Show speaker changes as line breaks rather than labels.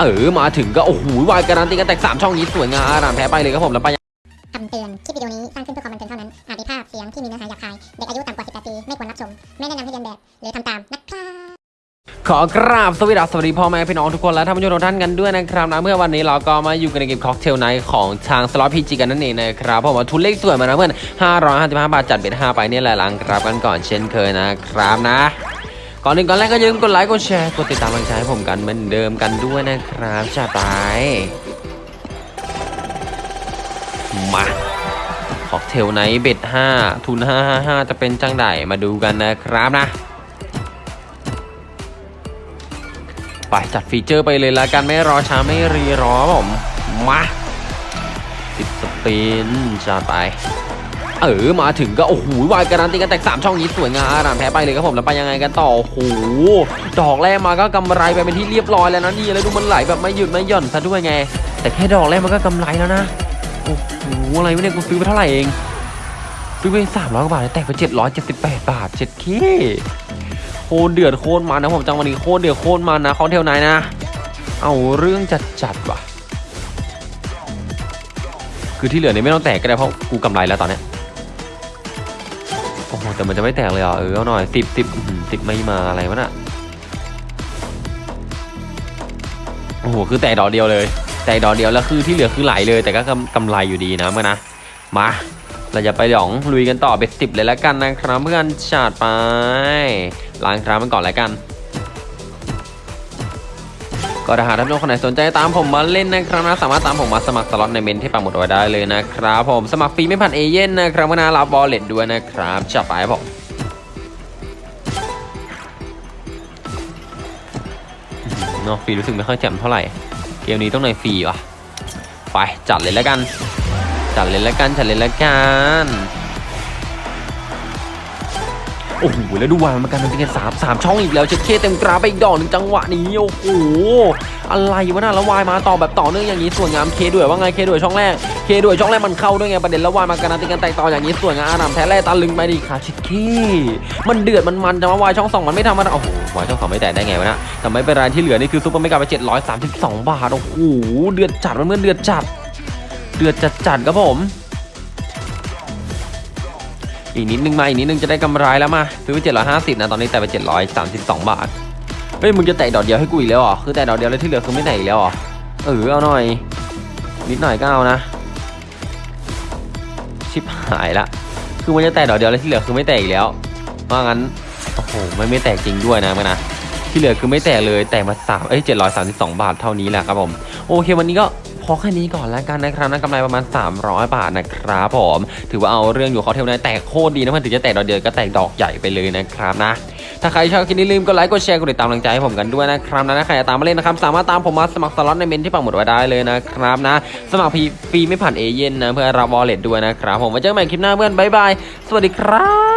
เออมาถึงก็โอ้โหวายการันตีกันแตกสามช่องนี้สวยงามอารามแพ้ไปเลยครับผมแล้วไป
คำเตือน คลิปวิดีโอนี้สร้างขึ้นเพื่อความบันเทิงเท่านั้น อาจมีภาพเสียงที่มีเนื้อหาหยาบคาย เด็กอายุต่ำกว่า 18 ปี ไม่ควรรับชม ไม่แนะนำให้เลียนแบบ หรือทำตามนะครับ
ขอกราบสวัสดีสวัสดีพ่อแม่พี่น้องทุกคนและท่านผู้ชมทุกท่านกันด้วยนะครับนะเมื่อวันนี้เราก็มาอยู่กันในเกม Cocktail Nights ของทางสล็อต PG กันนั่นเองนะครับผมว่าทุนเลขสวยมานะเพื่อน555บาทจัด bet 5ไปเนี่ยแหละหลังครับกันก่อนเช่นเคยนะครับนะ ก่อนอื่นก่อนแรกก็อย่าลืมกดไลค์กดแชร์กดติดตามกำลังใจให้ผมกันเหมือนเดิมกันด้วยนะครับจ้าไปมา Cocktail Nights bet 5ทุน555จะเป็นจังไดมาดูกันนะครับนะไปจัด feature ไปเลยละกันไม่รอช้าไม่รีรอผมมาติด spin จัดไป เออมาถึงก็โอ้โหวายการันตีกันแตกสามช่องนี้สวยงามอารามแพ้ไปเลยครับผมแล้วไปยังไงกันต่อโอ้โหดอกแรกมาก็กำไรไปเป็นที่เรียบร้อยแล้วนะนี่แล้วดูมันไหลแบบไม่หยุดไม่หย่อนซะด้วยไง แต่แค่ดอกแรกมันก็กำไรแล้วนะโอ้โหอะไรวะเนี่ยกูซื้อไปเท่าไหร่เองซื้อไปสามร้อยกว่าบาทแตกไปเจ็ดร้อยเจ็ดสิบแปดบาทเจ็ดเคโคตรเดือดโคตรมันนะผมจังวันนี้โคตรเดือดโคตรมันนะคอนเทลไหนนะ เอาเรื่องจัดจัดว่ะ คือที่เหลือเนี่ยไม่ต้องแตกก็ได้เพราะกูกำไรแล้วตอนเนี้ย แต่มันจะไม่แตกเลยเหรอเออเอาหน่อยสิบสิบสิบไม่มาอะไรวะน่ะโอ้โหคือแตกดอกเดียวเลย แตกดอกเดียวแล้วคือที่เหลือคือไหลเลย แต่ก็กำกำไรอยู่ดีนะเมื่อนะมาเราจะไปหยองลุยกันต่อเบ็ดสิบเลยแล้วกันนะครับเพื่อนชาดไปล้างครามันก่อนแล้วกัน ก็ถ้าหากท่านผู้ชมคนไหนสนใจตามผมมาเล่นนะครับนะสามารถตามผมมาสมัครสล็อตในเม้นที่ปักหมุดไว้ได้เลยนะครับผมสมัครฟรีไม่ผ่านเอเย่นต์นะครับก็รองรับ wallet ด้วยนะครับจัดไปบผมอื้อหือเนาะฟรีรู้สึกไม่ค่อยแจ่มเท่าไหร่ เกมนี้ต้องในฟรีว่ะไปจัดเลยแล้วกัน จัดเลยแล้วกันจัดเลยแล้วกัน โอ้โหแล้วดูวางมันกันเป็นกันสามสามช่องอีกแล้วเช็ดเข้เต็มกราไปอีกดอกหนึ่งจังหวะนี้โอ้โหอะไรวะน่ะแล้ววายมาต่อแบบต่อเนื่องอย่างนี้สวยงามเคด้วยว่าไงเคด้วยช่องแรกเคด้วยช่องแรกมันเข้าด้วยไงประเด็นแล้ววายมากันติกันแตกต่ออย่างนี้สวยงามอารามแท้แร่ตาลึงไปดิค่ะเช็ดเคมันเดือดมันมันจะมาวายช่องสองมันไม่ทำมันโอ้โหวายช่องสองไม่แตกได้ไงวะนะแต่ไม่เป็นไรที่เหลือนี่คือซุปเปอร์ไม่กลับไป732บสองบาทโอ้โหเดือดจัดมันเมื่อนเดือดจัด เดือดจัดจัดครับผม อีกนิดนึงมาอีกนิดนึงจะได้กำไรแล้วมาซื้อไป750นะตอนนี้แต่ไป732 บาทเฮ้ยมึงจะแตะดอกเดียวให้กูอีกแล้วเหรอคือแตะดอกเดียวแล้วที่เหลือคือไม่แตะอีกแล้วเหรอเออเอาหน่อย นิดหน่อยก็เอานะ ชิบหายละคือมันจะแตะดอกเดียวแล้วที่เหลือคือไม่แตะอีกแล้วว่างั้นโอ้โหไม่ไม่แตกจริงด้วยนะมันนะที่เหลือคือไม่แตะเลยแตะมาสามเอ้ย732บสองบาทเท่านี้แหละครับผมโอเควันนี้ก็ อแค่นี้ก่อนแล้วกันนะครับนะกำไรประมาณ 300 บาทนะครับผมถือว่าเอาเรื่องอยู่เขาเทลนะแตกโคตรดีนะมันถึงจะแตกดอกเดียวก็แตกดอกใหญ่ไปเลยนะครับนะถ้าใครชอบคลิปนี้ลืมกดไลค์กดแชร์กดติดตามกำลังใจให้ผมกันด้วยนะครับนะถ้าใครอยากตามมาเล่นนะครับสามารถตามผมมาสมัครสล็อตในเม้นที่ปักหมุดไว้ได้เลยนะครับนะ สมัครฟรีไม่ผ่านเอเย่นต์นะรองรับ wallet ด้วยนะครับผมไว้เจอกันใหม่คลิปหน้าเพื่อนบ๊ายบายสวัสดีครับ